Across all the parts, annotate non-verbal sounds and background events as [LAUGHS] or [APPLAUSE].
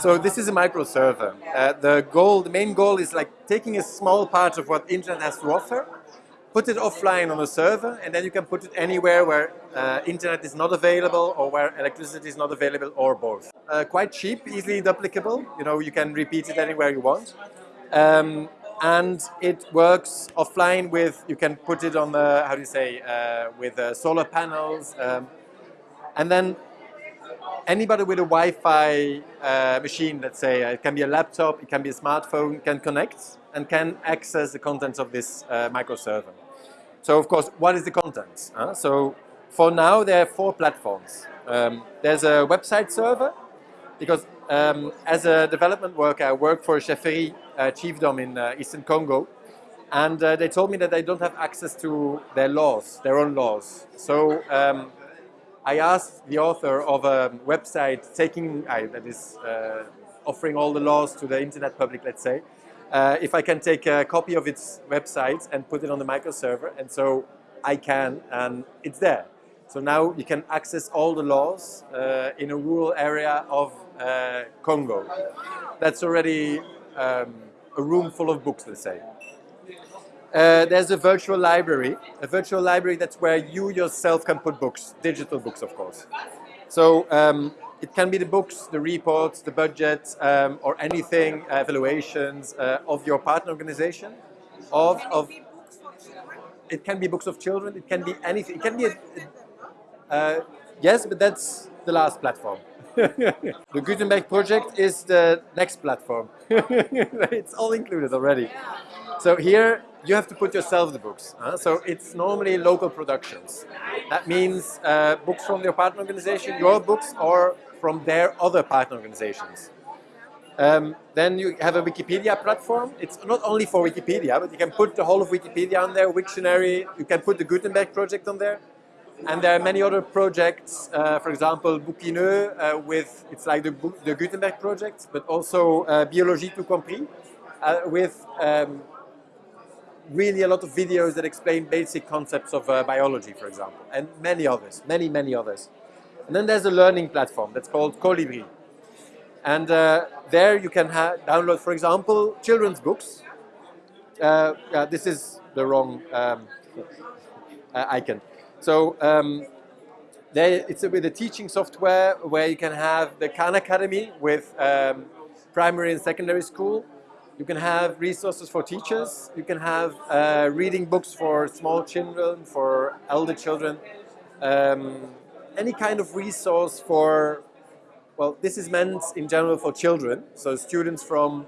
So this is a micro server. Uh, the goal, the main goal is like taking a small part of what internet has to offer, put it offline on a server, and then you can put it anywhere where uh, internet is not available or where electricity is not available or both. Uh, quite cheap, easily duplicable. You know, you can repeat it anywhere you want. Um, and it works offline with, you can put it on the, how do you say, uh, with uh, solar panels. Um, and then anybody with a Wi-Fi uh, machine, let's say, uh, it can be a laptop, it can be a smartphone, can connect and can access the contents of this uh, microserver. So of course, what is the content? So for now, there are four platforms. Um, there's a website server, because um, as a development worker, I work for Chefferie uh, chiefdom in uh, Eastern Congo. And uh, they told me that they don't have access to their laws, their own laws. So um, I asked the author of a website taking, uh, that is uh, offering all the laws to the internet public, let's say, uh, if I can take a copy of its website and put it on the microserver. And so I can, and it's there. So now you can access all the laws uh, in a rural area of uh, Congo. That's already um, a room full of books, let's say. Uh, there's a virtual library. A virtual library, that's where you yourself can put books, digital books, of course. So um, it can be the books, the reports, the budget, um, or anything, uh, evaluations uh, of your partner organization. Of, of, it can be books of children, it can be anything. It can be, a, uh, yes, but that's the last platform. [LAUGHS] the Gutenberg project is the next platform. [LAUGHS] it's all included already. So here you have to put yourself the books. Huh? So it's normally local productions. That means uh, books from your partner organization, your books, or from their other partner organizations. Um, then you have a Wikipedia platform. It's not only for Wikipedia, but you can put the whole of Wikipedia on there, Wiktionary. You can put the Gutenberg project on there. And there are many other projects, uh, for example, Bouquineux uh, with, it's like the, the Gutenberg project, but also uh, Biologie tout compris, uh, with um, really a lot of videos that explain basic concepts of uh, biology, for example, and many others, many, many others. And then there's a learning platform that's called Kolibri. And uh, there you can download, for example, children's books. This is the wrong um, icon. So um, it's a, with a teaching software where you can have the Khan Academy with um, primary and secondary school, you can have resources for teachers. You can have uh, reading books for small children, for elder children. Um, any kind of resource for, well, this is meant in general for children. So students from,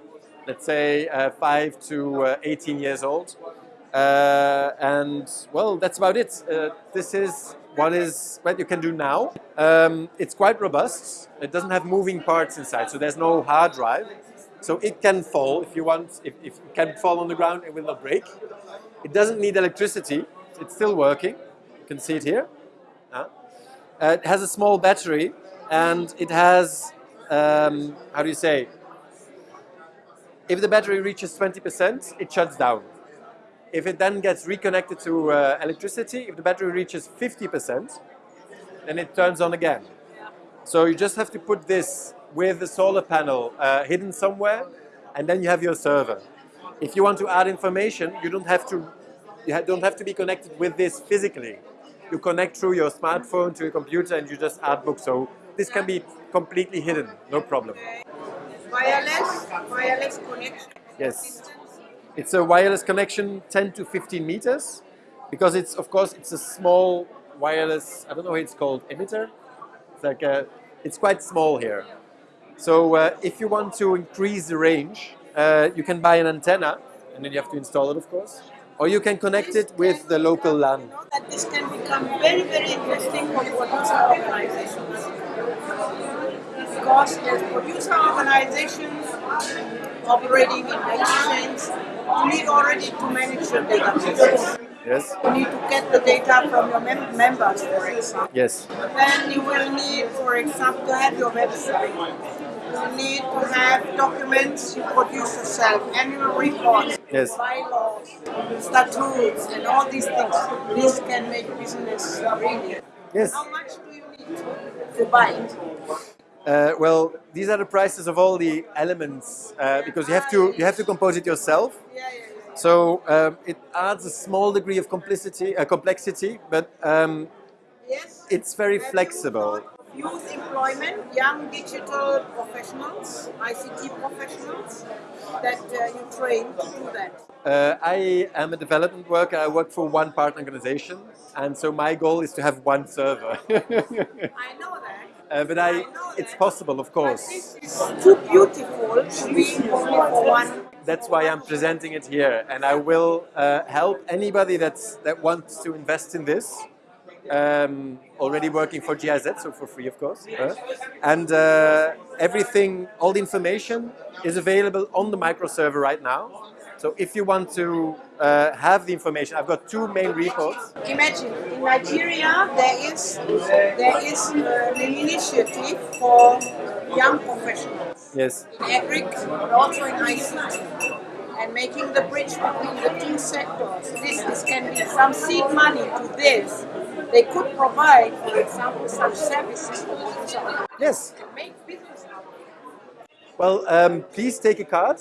let's say, uh, 5 to uh, 18 years old. Uh, and, well, that's about it. Uh, this is what is what you can do now. Um, it's quite robust. It doesn't have moving parts inside, so there's no hard drive. So it can fall if you want, if, if it can fall on the ground, it will not break. It doesn't need electricity, it's still working. You can see it here. Uh, it has a small battery and it has, um, how do you say, if the battery reaches 20%, it shuts down. If it then gets reconnected to uh, electricity, if the battery reaches 50%, then it turns on again. So you just have to put this with the solar panel uh, hidden somewhere, and then you have your server. If you want to add information, you don't have to you don't have to be connected with this physically. You connect through your smartphone to your computer and you just add books. So this can be completely hidden, no problem. Wireless, wireless connection. Yes, it's a wireless connection 10 to 15 meters because it's of course it's a small wireless, I don't know it's called, emitter. It's like a, it's quite small here. So uh, if you want to increase the range, uh, you can buy an antenna, and then you have to install it, of course. Or you can connect it with the local LAN. That this can become very, very interesting for producer organizations. Because producer organizations operating in chains, you need already to manage your databases. Yes. You need to get the data from your mem members, for example. Yes. Then you will need, for example, to have your website. You need to have documents you produce yourself, annual reports, yes. bylaws, statutes, and all these things. This can make business really. Yes. How much do you need to buy it? Uh, well, these are the prices of all the elements uh, because you have to you have to compose it yourself. Yeah, yeah, yeah. So um, it adds a small degree of complicity, uh, complexity, but um, Yes. it's very flexible. Youth employment, young digital professionals, ICT professionals that uh, you train to do that. Uh, I am a development worker. I work for one partner organization, and so my goal is to have one server. [LAUGHS] I know that. Uh, but I, it's possible, of course. is too beautiful to be for one. That's why I'm presenting it here, and I will uh, help anybody that's that wants to invest in this. Um, already working for GIZ, so for free, of course. and uh, everything, all the information is available on the micro server right now. So if you want to uh, have the information, I've got two main reports. Imagine in Nigeria there is there is uh, an initiative for young professionals Yes. in agric but also in ICT and making the bridge between the two sectors. This, this can be some seed money to this. They could provide, for example, some services for themselves Yes. and make business out of it. Well, um, please take a card